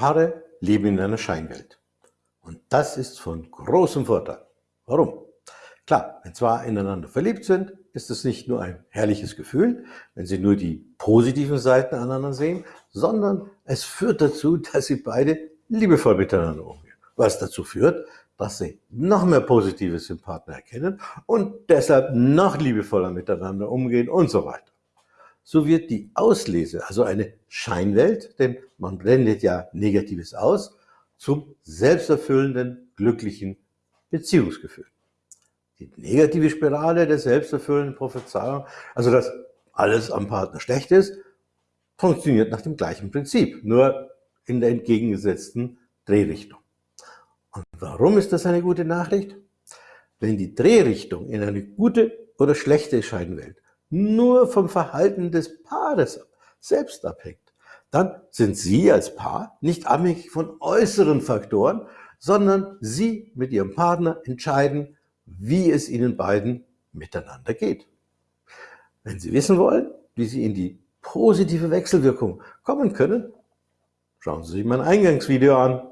Paare leben in einer Scheinwelt. Und das ist von großem Vorteil. Warum? Klar, wenn zwei ineinander verliebt sind, ist es nicht nur ein herrliches Gefühl, wenn sie nur die positiven Seiten aneinander sehen, sondern es führt dazu, dass sie beide liebevoll miteinander umgehen. Was dazu führt, dass sie noch mehr Positives im Partner erkennen und deshalb noch liebevoller miteinander umgehen und so weiter. So wird die Auslese, also eine Scheinwelt, denn man blendet ja Negatives aus, zum selbsterfüllenden, glücklichen Beziehungsgefühl. Die negative Spirale der selbsterfüllenden Prophezeiung, also dass alles am Partner schlecht ist, funktioniert nach dem gleichen Prinzip, nur in der entgegengesetzten Drehrichtung. Und warum ist das eine gute Nachricht? Wenn die Drehrichtung in eine gute oder schlechte Scheinwelt nur vom Verhalten des Paares selbst abhängt, dann sind Sie als Paar nicht abhängig von äußeren Faktoren, sondern Sie mit Ihrem Partner entscheiden, wie es Ihnen beiden miteinander geht. Wenn Sie wissen wollen, wie Sie in die positive Wechselwirkung kommen können, schauen Sie sich mein Eingangsvideo an.